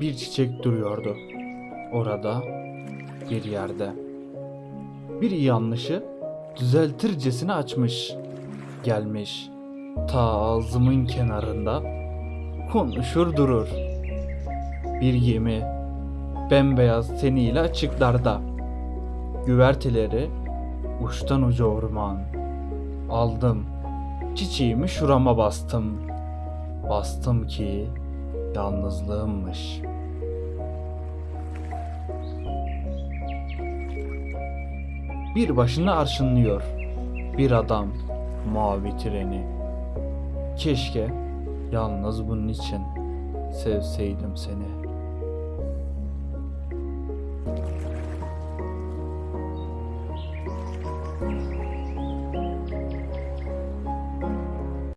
Bir çiçek duruyordu. Orada bir yerde. Bir yanlışı düzeltircesine açmış. Gelmiş. Ta ağzımın kenarında konuşur durur. Bir gemi bembeyaz teniyle açıklarda. Güverteleri uçtan uca orman. Aldım. Çiçeğimi şurama bastım. Bastım ki yalnızlığımmış. Bir başına arşınlıyor bir adam mavi treni. Keşke yalnız bunun için sevseydim seni.